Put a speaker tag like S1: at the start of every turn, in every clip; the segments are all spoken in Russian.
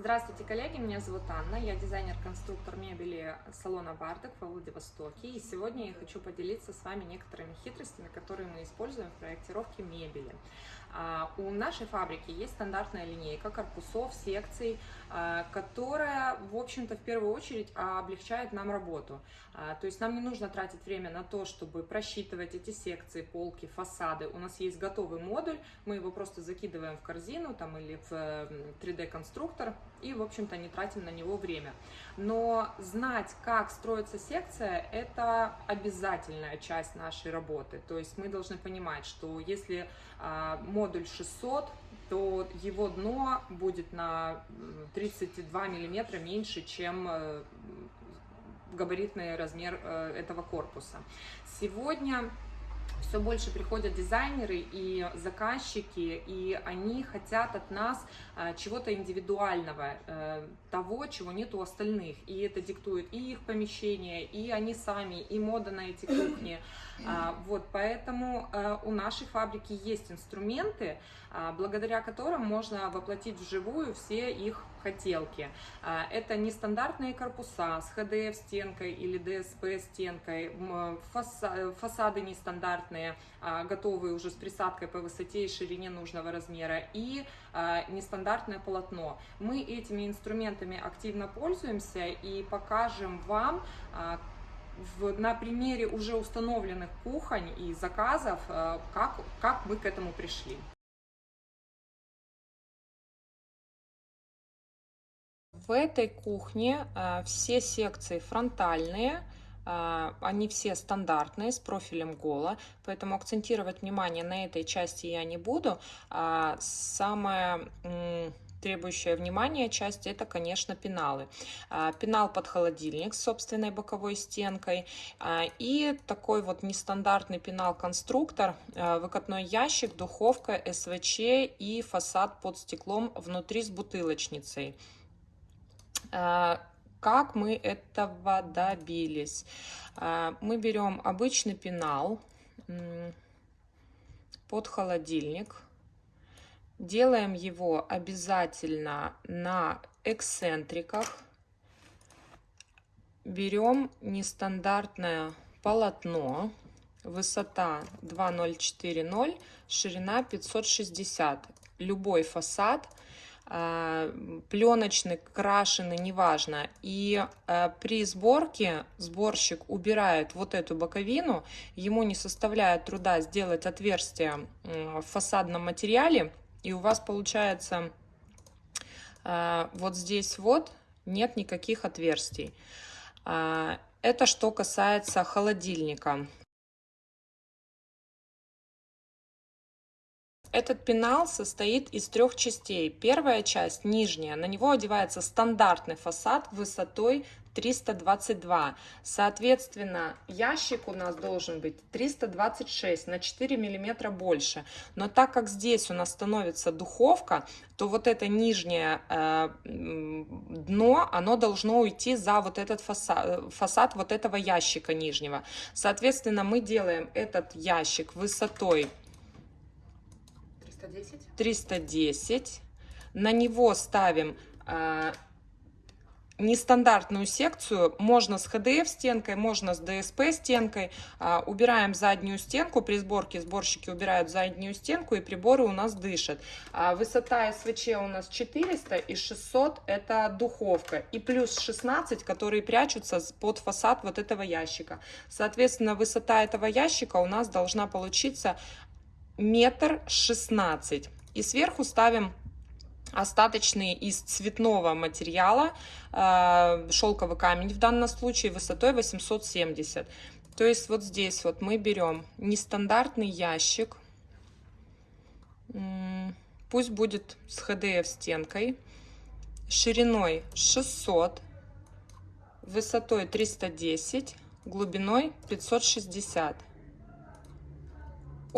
S1: Здравствуйте, коллеги, меня зовут Анна, я дизайнер-конструктор мебели салона Бардак во Владивостоке. И сегодня я хочу поделиться с вами некоторыми хитростями, которые мы используем в проектировке мебели. А, у нашей фабрики есть стандартная линейка корпусов, секций, которая, в общем-то, в первую очередь облегчает нам работу. А, то есть нам не нужно тратить время на то, чтобы просчитывать эти секции, полки, фасады. У нас есть готовый модуль, мы его просто закидываем в корзину там, или в 3D-конструктор и, в общем-то, не тратим на него время. Но знать, как строится секция, это обязательная часть нашей работы. То есть мы должны понимать, что если модуль 600, то его дно будет на 32 миллиметра меньше, чем э, габаритный размер э, этого корпуса. Сегодня все больше приходят дизайнеры и заказчики, и они хотят от нас э, чего-то индивидуального, того, чего нет у остальных. И это диктует и их помещение, и они сами, и мода на эти кухни. А, вот, поэтому а, у нашей фабрики есть инструменты, а, благодаря которым можно воплотить вживую все их хотелки. Это нестандартные корпуса с hdf стенкой или DSP стенкой, фасады нестандартные, готовые уже с присадкой по высоте и ширине нужного размера и нестандартное полотно. Мы этими инструментами активно пользуемся и покажем вам, в, на примере уже установленных кухонь и заказов, как, как мы к этому пришли. В этой кухне э, все секции фронтальные, э, они все стандартные, с профилем гола, поэтому акцентировать внимание на этой части я не буду. А самое требующая внимания часть это, конечно, пеналы. А, пенал под холодильник с собственной боковой стенкой а, и такой вот нестандартный пенал-конструктор, а, выкатной ящик, духовка, СВЧ и фасад под стеклом внутри с бутылочницей. Как мы этого добились? Мы берем обычный пенал под холодильник, Делаем его обязательно на эксцентриках. Берем нестандартное полотно. Высота 2040, ширина 560. Любой фасад, а, пленочный, крашеный, неважно. И а, при сборке сборщик убирает вот эту боковину, ему не составляет труда сделать отверстие в фасадном материале, и у вас получается э, вот здесь вот нет никаких отверстий. Э, это что касается холодильника. Этот пенал состоит из трех частей. Первая часть, нижняя, на него одевается стандартный фасад высотой 322. Соответственно, ящик у нас должен быть 326 на 4 миллиметра больше. Но так как здесь у нас становится духовка, то вот это нижнее э, дно, оно должно уйти за вот этот фасад, фасад вот этого ящика нижнего. Соответственно, мы делаем этот ящик высотой 310. 310. На него ставим э, нестандартную секцию. Можно с HDF стенкой, можно с DSP стенкой. А, убираем заднюю стенку. При сборке сборщики убирают заднюю стенку и приборы у нас дышат. А, высота СВЧ у нас 400 и 600 это духовка. И плюс 16, которые прячутся под фасад вот этого ящика. Соответственно, высота этого ящика у нас должна получиться метр шестнадцать. И сверху ставим остаточный из цветного материала, э, шелковый камень в данном случае высотой 870. То есть вот здесь вот мы берем нестандартный ящик, пусть будет с HDF стенкой, шириной 600, высотой 310, глубиной 560.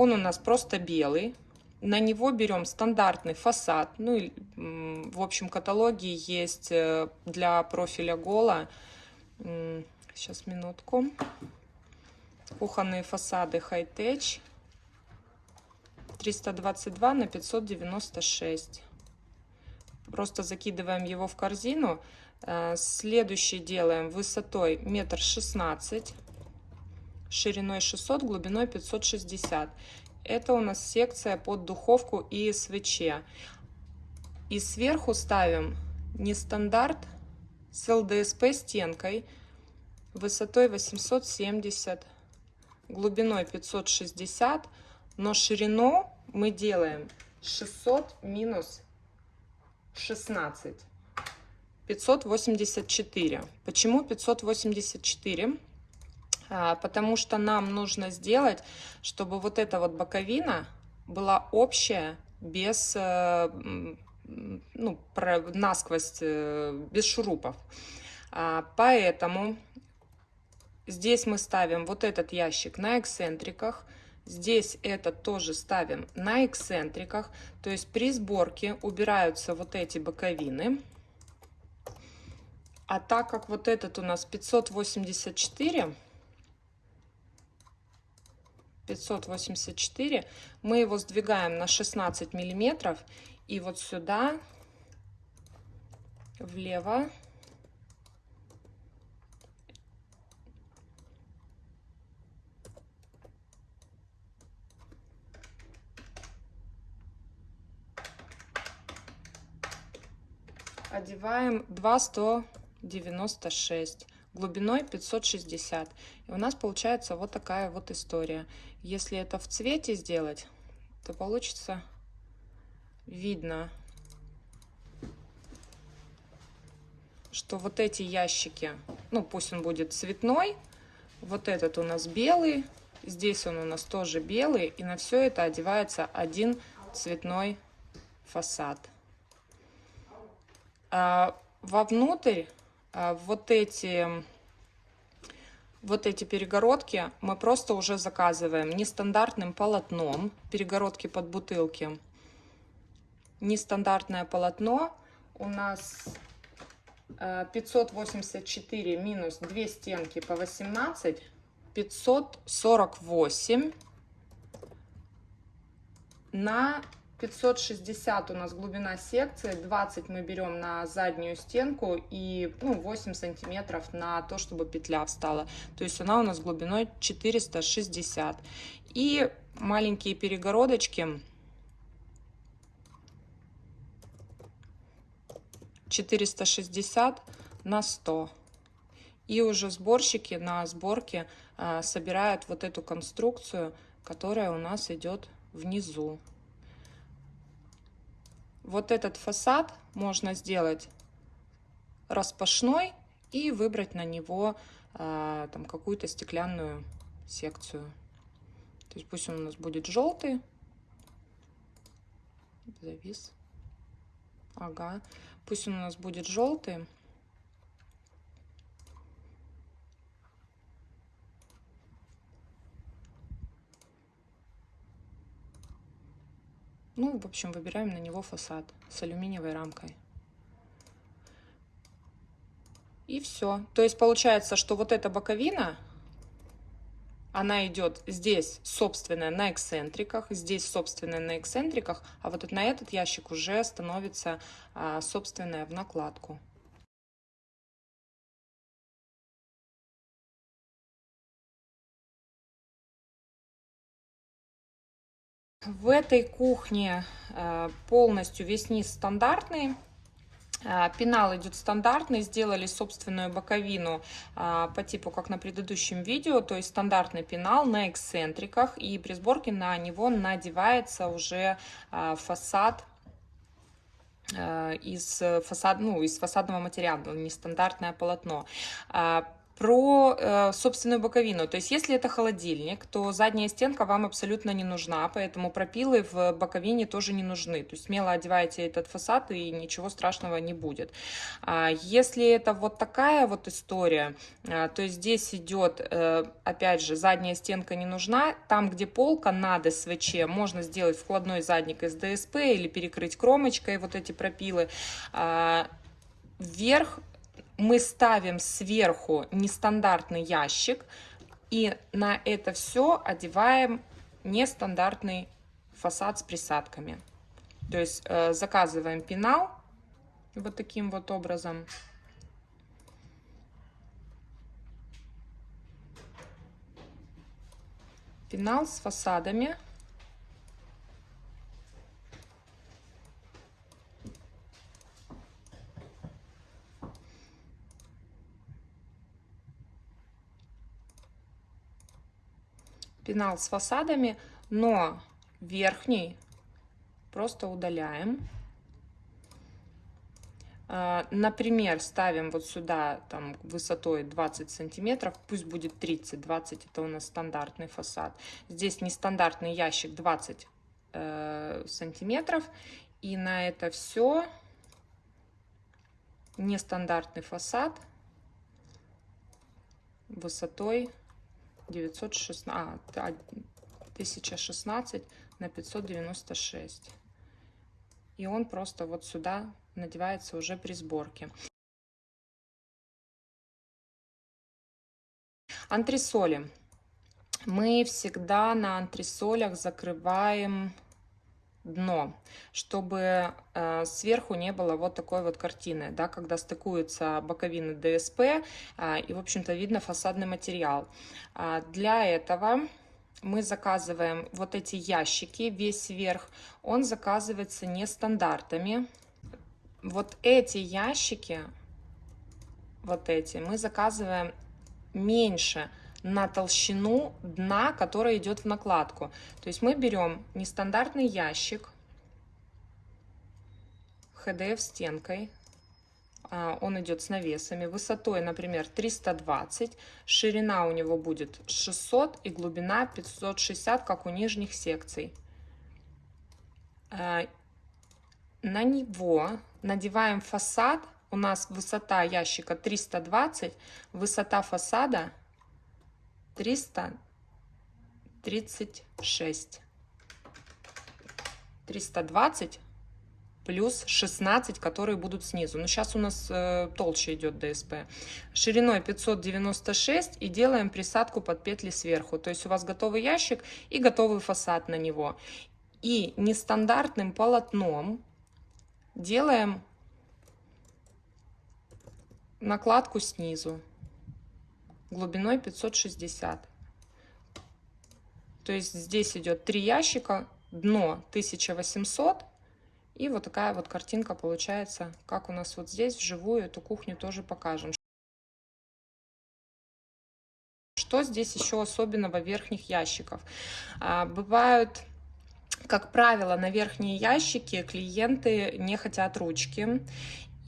S1: Он у нас просто белый, на него берем стандартный фасад. Ну, в общем каталоге есть э, для профиля Гола. Сейчас, минутку. Кухонные фасады High-Tech. 322 на 596. Просто закидываем его в корзину. Э, следующий делаем высотой метр шестнадцать, шириной 600, глубиной 560. Это у нас секция под духовку и СВЧ. И сверху ставим не стандарт с ЛДСП стенкой высотой 870, глубиной 560, но ширину мы делаем 600 минус 16. 584. Почему 584? А, потому что нам нужно сделать, чтобы вот эта вот боковина была общая, без, э, ну, насквозь, э, без шурупов. А, поэтому здесь мы ставим вот этот ящик на эксцентриках, Здесь это тоже ставим на эксцентриках, то есть при сборке убираются вот эти боковины. А так как вот этот у нас 584, 584, мы его сдвигаем на 16 миллиметров. И вот сюда влево. Одеваем 2,196 глубиной 560 и у нас получается вот такая вот история. Если это в цвете сделать то получится видно что вот эти ящики ну пусть он будет цветной вот этот у нас белый здесь он у нас тоже белый и на все это одевается один цветной фасад. А, вовнутрь а, вот эти вот эти перегородки мы просто уже заказываем нестандартным полотном, перегородки под бутылки. Нестандартное полотно. У нас 584 а, минус 2 стенки по 18, 548 на 560 у нас глубина секции, 20 мы берем на заднюю стенку и ну, 8 сантиметров на то, чтобы петля встала. То есть она у нас глубиной 460. И маленькие перегородочки 460 на 100. И уже сборщики на сборке а, собирают вот эту конструкцию, которая у нас идет внизу. Вот этот фасад можно сделать распашной и выбрать на него э, там какую-то стеклянную секцию. То есть пусть он у нас будет желтый. Завис. Ага. Пусть он у нас будет желтый. Ну, в общем, выбираем на него фасад с алюминиевой рамкой. И все. То есть получается, что вот эта боковина, она идет здесь собственная на эксцентриках, здесь собственная на эксцентриках, а вот на этот ящик уже становится а, собственная в накладку. В этой кухне э, полностью весь низ стандартный. Э, пенал идет стандартный, сделали собственную боковину э, по типу, как на предыдущем видео, то есть стандартный пенал на эксцентриках, и при сборке на него надевается уже фасад из, фасад, ну, из фасадного материала, нестандартное полотно про э, собственную боковину. То есть, если это холодильник, то задняя стенка вам абсолютно не нужна, поэтому пропилы в боковине тоже не нужны. То есть, смело одевайте этот фасад, и ничего страшного не будет. А если это вот такая вот история, э, то здесь идет, э, опять же, задняя стенка не нужна. Там, где полка над СВЧ, можно сделать вкладной задник из ДСП или перекрыть кромочкой вот эти пропилы. А, вверх мы ставим сверху нестандартный ящик и на это все одеваем нестандартный фасад с присадками. То есть э, заказываем пенал вот таким вот образом. Пенал с фасадами. Пенал с фасадами, но верхний просто удаляем. А, например, ставим вот сюда там высотой 20 сантиметров, пусть будет 30, 20 это у нас стандартный фасад. Здесь нестандартный ящик 20 э, сантиметров. И на это все нестандартный фасад высотой 916, а, 1016 на 596. И он просто вот сюда надевается уже при сборке. Антресоли. Мы всегда на антресолях закрываем дно, чтобы э, сверху не было вот такой вот картины, да, когда стыкуются боковины ДСП э, и, в общем-то, видно фасадный материал. Э, для этого мы заказываем вот эти ящики, весь верх, он заказывается нестандартами. Вот эти ящики, вот эти, мы заказываем меньше на толщину дна, которая идет в накладку. То есть мы берем нестандартный ящик, HDF стенкой, а, он идет с навесами, высотой, например, 320, ширина у него будет 600 и глубина 560, как у нижних секций. А, на него надеваем фасад, у нас высота ящика 320, высота фасада 336. 320 плюс 16, которые будут снизу. Но сейчас у нас э, толще идет ДСП. Шириной 596 и делаем присадку под петли сверху. То есть у вас готовый ящик и готовый фасад на него. И нестандартным полотном делаем накладку снизу глубиной 560. То есть здесь идет три ящика, дно 1800 и вот такая вот картинка получается, как у нас вот здесь вживую эту кухню тоже покажем. Что здесь еще особенного верхних ящиков? А, бывают как правило, на верхние ящики клиенты не хотят ручки,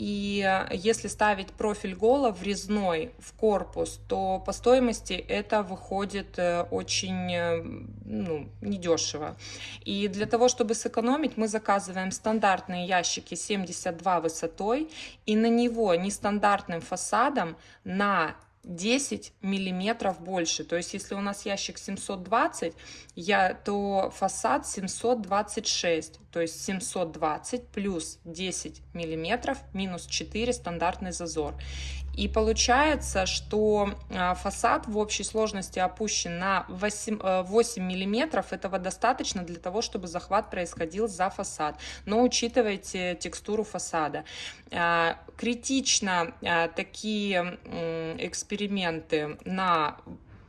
S1: и если ставить профиль гола врезной в корпус, то по стоимости это выходит э, очень э, ну, недешево. И для того, чтобы сэкономить, мы заказываем стандартные ящики 72 высотой и на него нестандартным фасадом на 10 миллиметров больше. То есть, если у нас ящик 720, я, то фасад 726. То есть 720 плюс 10 миллиметров минус 4 стандартный зазор. И получается, что а, фасад в общей сложности опущен на 8, 8 миллиметров. Этого достаточно для того, чтобы захват происходил за фасад. Но учитывайте текстуру фасада. А, критично такие эксперименты на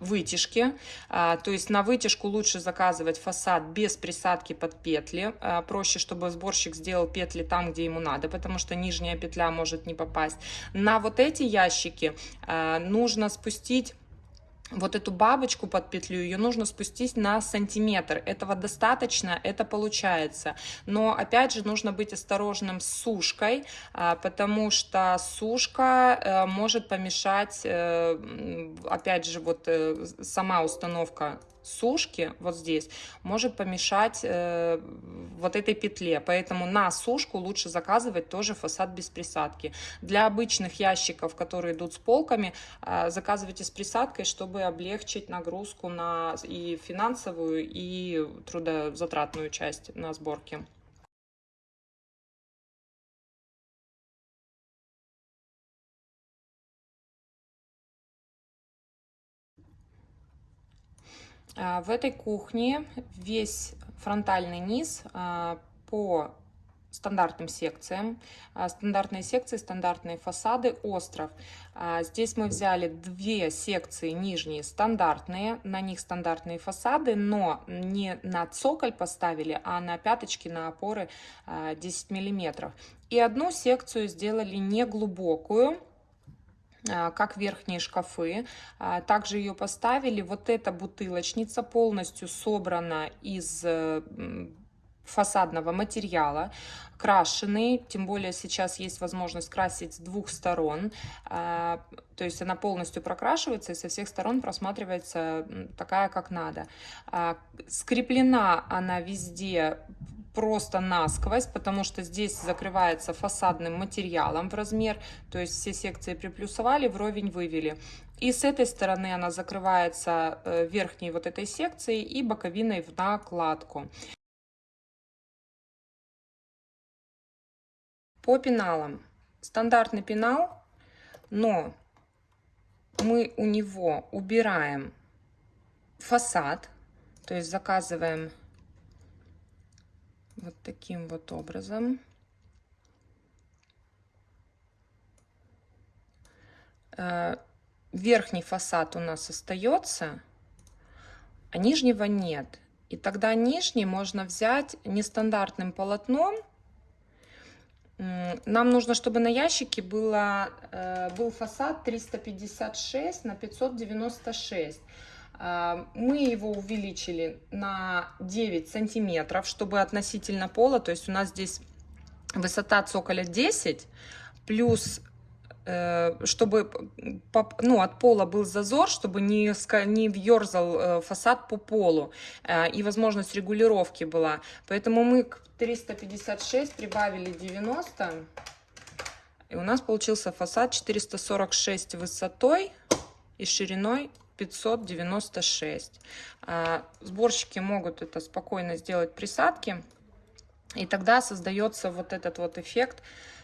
S1: вытяжки. А, то есть на вытяжку лучше заказывать фасад без присадки под петли. А, проще, чтобы сборщик сделал петли там, где ему надо, потому что нижняя петля может не попасть. На вот эти ящики а, нужно спустить вот эту бабочку под петлю, ее нужно спустить на сантиметр. Этого достаточно, это получается. Но опять же нужно быть осторожным с сушкой, а, потому что сушка э, может помешать, э, опять же, вот э, сама установка сушки вот здесь может помешать э, вот этой петле. Поэтому на сушку лучше заказывать тоже фасад без присадки. Для обычных ящиков, которые идут с полками, э, заказывайте с присадкой, чтобы облегчить нагрузку на и финансовую, и трудозатратную часть на сборке. В этой кухне весь фронтальный низ а, по стандартным секциям. А, стандартные секции, стандартные фасады, остров. А, здесь мы взяли две секции нижние стандартные, на них стандартные фасады, но не на цоколь поставили, а на пяточки, на опоры 10 миллиметров. И одну секцию сделали неглубокую, как верхние шкафы. Также ее поставили. Вот эта бутылочница полностью собрана из фасадного материала, крашеный, тем более сейчас есть возможность красить с двух сторон, а, то есть она полностью прокрашивается и со всех сторон просматривается такая, как надо. А, скреплена она везде просто насквозь, потому что здесь закрывается фасадным материалом в размер, то есть все секции приплюсовали, вровень вывели. И с этой стороны она закрывается э, верхней вот этой секцией и боковиной в накладку. По пеналам. Стандартный пенал, но мы у него убираем фасад, то есть заказываем вот таким вот образом. Э, верхний фасад у нас остается, а нижнего нет. И тогда нижний можно взять нестандартным полотном, нам нужно, чтобы на ящике было, э, был фасад 356 на 596. А, мы его увеличили на 9 сантиметров, чтобы относительно пола, то есть у нас здесь высота цоколя 10, плюс Э, чтобы ну, от пола был зазор, чтобы не, не въерзал э, фасад по полу, э, и возможность регулировки была. Поэтому мы к 356 прибавили 90, и у нас получился фасад 446 высотой и шириной 596. Сборщики могут это спокойно сделать присадки, и тогда создается вот этот вот эффект,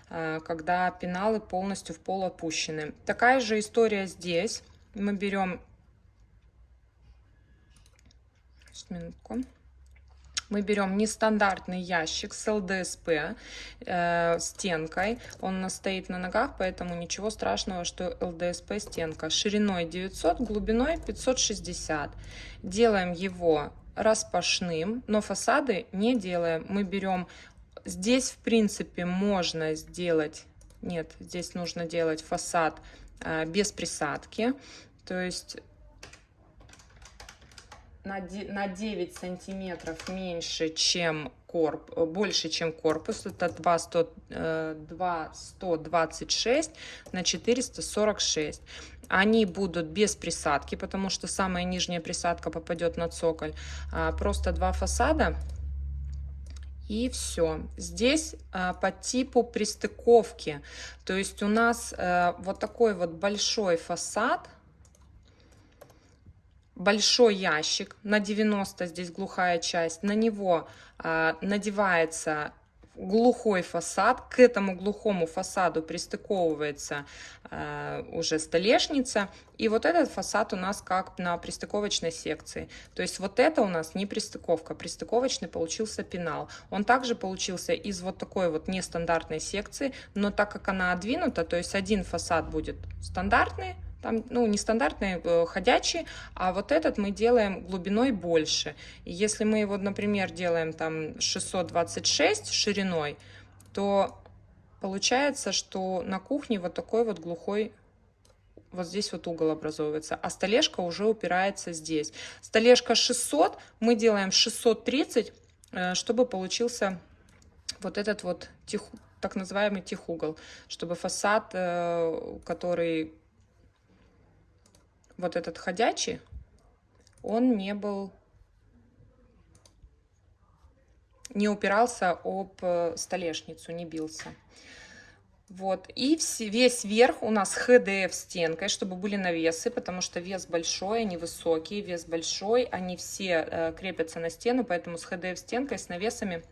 S1: Э, когда пеналы полностью в пол опущены. Такая же история здесь. Мы берем... Минутку. Мы берем нестандартный ящик с ЛДСП э, стенкой. Он стоит на ногах, поэтому ничего страшного, что ЛДСП стенка. Шириной 900, глубиной 560. Делаем его распашным, но фасады не делаем. Мы берем Здесь, в принципе, можно сделать... Нет, здесь нужно делать фасад а, без присадки. То есть на 9 сантиметров меньше, чем корп, больше, чем корпус. Это 2, 100, 2 126 на 446. Они будут без присадки, потому что самая нижняя присадка попадет на цоколь. А, просто два фасада и все. Здесь а, по типу пристыковки. То есть у нас а, вот такой вот большой фасад, большой ящик, на 90 здесь глухая часть, на него а, надевается глухой фасад. К этому глухому фасаду пристыковывается э, уже столешница. И вот этот фасад у нас как на пристыковочной секции. То есть вот это у нас не пристыковка. Пристыковочный получился пенал. Он также получился из вот такой вот нестандартной секции. Но так как она отдвинута, то есть один фасад будет стандартный, там, ну, нестандартные, э, ходячие, а вот этот мы делаем глубиной больше. Если мы его, например, делаем там 626 шириной, то получается, что на кухне вот такой вот глухой вот здесь вот угол образовывается, а столешка уже упирается здесь. Столешка 600, мы делаем 630, э, чтобы получился вот этот вот тих, так называемый тихугол, чтобы фасад, э, который вот этот ходячий, он не был, не упирался об э, столешницу, не бился. Вот, и весь верх у нас ХДФ стенкой, чтобы были навесы, потому что вес большой, они высокие, вес большой, они все э, крепятся на стену, поэтому с ХДФ стенкой, с навесами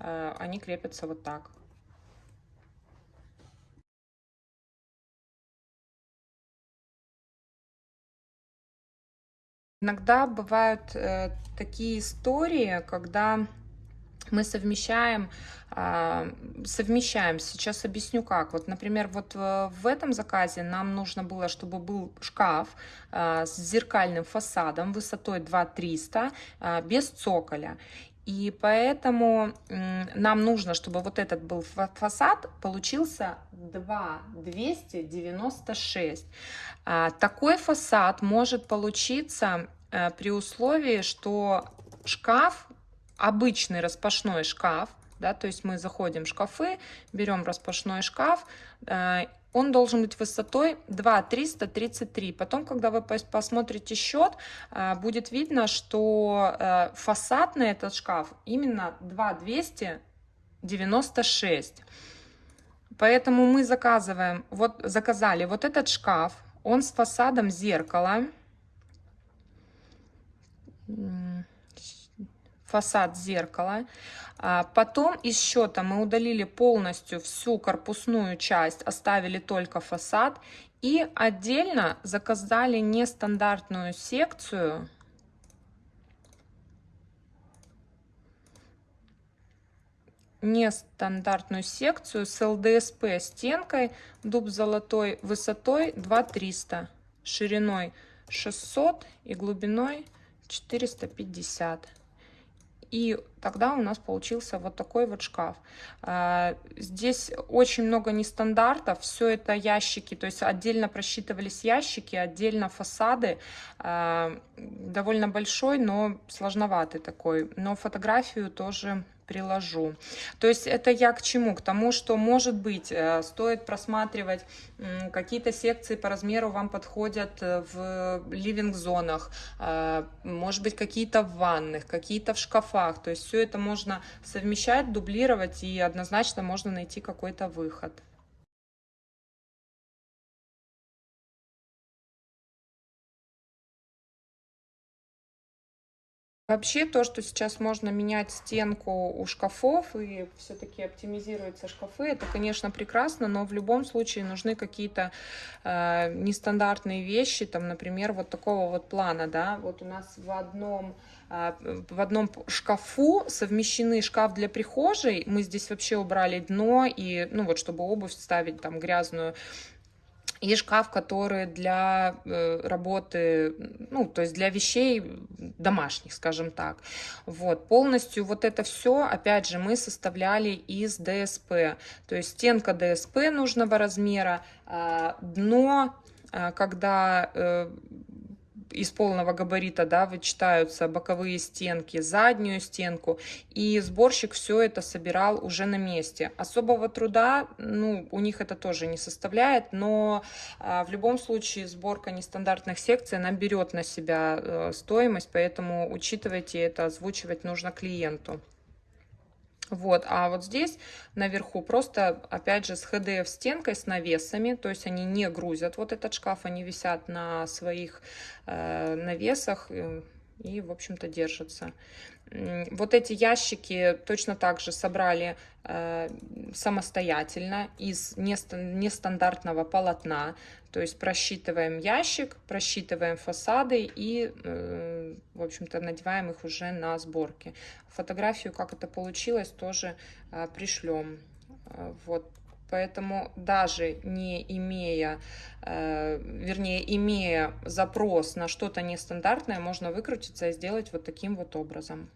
S1: э, они крепятся вот так. Иногда бывают э, такие истории, когда мы совмещаем, а, совмещаем. Сейчас объясню как. Вот, например, вот э, в этом заказе нам нужно было, чтобы был шкаф а, с зеркальным фасадом высотой 2300 а, без цоколя. И поэтому нам нужно, чтобы вот этот был фасад, получился 2,296. Такой фасад может получиться э, при условии, что шкаф обычный распашной шкаф, да, то есть мы заходим в шкафы, берем распашной шкаф, э, он должен быть высотой 2,333. Потом, когда вы посмотрите счет, э, будет видно, что э, фасад на этот шкаф именно 2,296. Поэтому мы заказываем, вот заказали вот этот шкаф, он с фасадом зеркала фасад зеркала. А потом из счета мы удалили полностью всю корпусную часть, оставили только фасад. И отдельно заказали нестандартную секцию. нестандартную секцию с ЛДСП стенкой, дуб золотой высотой 2300, шириной 600 и глубиной 450 и тогда у нас получился вот такой вот шкаф. А, здесь очень много нестандартов, все это ящики, то есть отдельно просчитывались ящики, отдельно фасады, а, довольно большой, но сложноватый такой, но фотографию тоже приложу. То есть это я к чему? К тому, что, может быть, э, стоит просматривать какие-то секции по размеру вам подходят э, в ливинг-зонах, э, может быть, какие-то в ванных, какие-то в шкафах. То есть все это можно совмещать, дублировать и однозначно можно найти какой-то выход. Вообще то, что сейчас можно менять стенку у шкафов и все-таки оптимизируются шкафы, это, конечно, прекрасно, но в любом случае нужны какие-то э, нестандартные вещи, там, например, вот такого вот плана, да, вот у нас в одном э, в одном шкафу совмещены шкаф для прихожей, мы здесь вообще убрали дно, и, ну вот, чтобы обувь ставить там грязную, и шкаф, который для э, работы, ну, то есть для вещей домашних, скажем так. Вот, полностью вот это все, опять же, мы составляли из ДСП. То есть стенка ДСП нужного размера, а, дно, а, когда э, из полного габарита, да, вычитаются боковые стенки, заднюю стенку, и сборщик все это собирал уже на месте. Особого труда, ну, у них это тоже не составляет, но а, в любом случае сборка нестандартных секций, она берет на себя э, стоимость, поэтому учитывайте это, озвучивать нужно клиенту. Вот, а вот здесь наверху просто, опять же, с HDF стенкой, с навесами, то есть они не грузят вот этот шкаф, они висят на своих э, навесах э, и, в общем-то, держатся. Вот эти ящики точно так же собрали э, самостоятельно из нестандартного полотна. То есть просчитываем ящик, просчитываем фасады и, э, в общем-то, надеваем их уже на сборке. Фотографию, как это получилось, тоже э, пришлем. Вот. Поэтому даже не имея, э, вернее, имея запрос на что-то нестандартное, можно выкрутиться и сделать вот таким вот образом.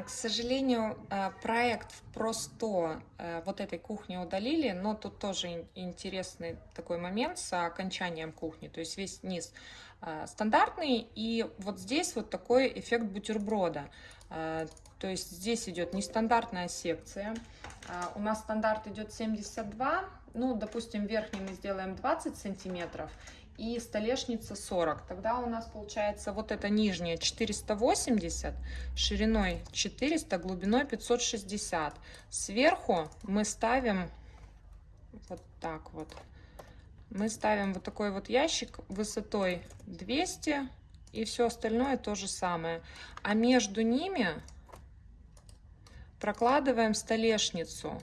S1: К сожалению, а, проект в просто э, вот этой кухни удалили, но тут тоже интересный такой момент с окончанием кухни. То есть весь низ а, стандартный, и вот здесь вот такой эффект бутерброда. То есть здесь идет нестандартная секция. У нас стандарт идет 72, ну, допустим, верхний мы сделаем 20 сантиметров, и столешница 40. Тогда у нас получается вот эта нижняя 480, шириной 400, глубиной 560. Сверху мы ставим вот так вот. Мы ставим вот такой вот ящик высотой 200 и все остальное то же самое. А между ними прокладываем столешницу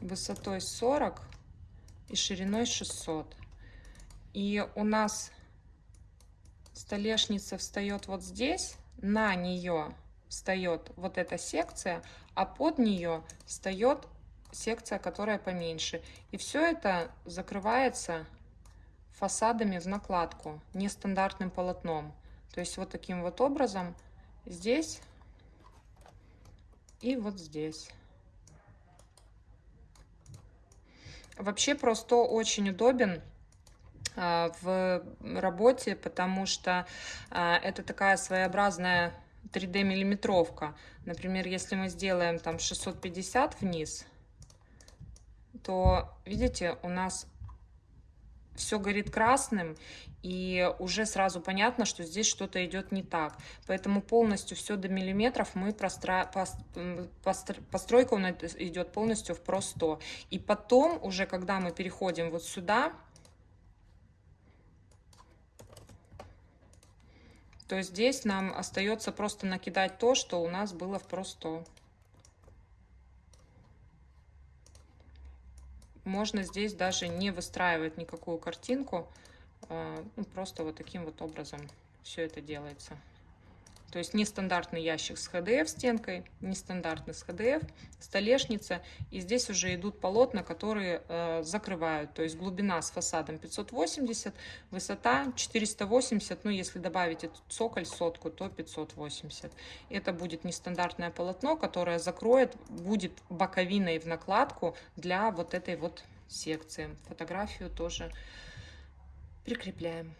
S1: высотой 40 и шириной 600. И у нас столешница встает вот здесь, на нее встает вот эта секция, а под нее встает секция, которая поменьше. И все это закрывается фасадами в накладку, нестандартным полотном. То есть вот таким вот образом здесь и вот здесь. Вообще просто очень удобен а, в работе, потому что а, это такая своеобразная 3D миллиметровка. Например, если мы сделаем там 650 вниз, то, видите, у нас все горит красным, и уже сразу понятно, что здесь что-то идет не так. Поэтому полностью все до миллиметров мы простра... постр... постройка у нас идет полностью в Pro 100. И потом, уже когда мы переходим вот сюда, то здесь нам остается просто накидать то, что у нас было в Pro 100. Можно здесь даже не выстраивать никакую картинку, а, ну, просто вот таким вот образом все это делается. То есть нестандартный ящик с HDF стенкой, нестандартный с HDF, столешница. И здесь уже идут полотна, которые э, закрывают. То есть глубина с фасадом 580, высота 480. Ну, если добавить этот цоколь сотку, то 580. Это будет нестандартное полотно, которое закроет, будет боковиной в накладку для вот этой вот секции. Фотографию тоже прикрепляем.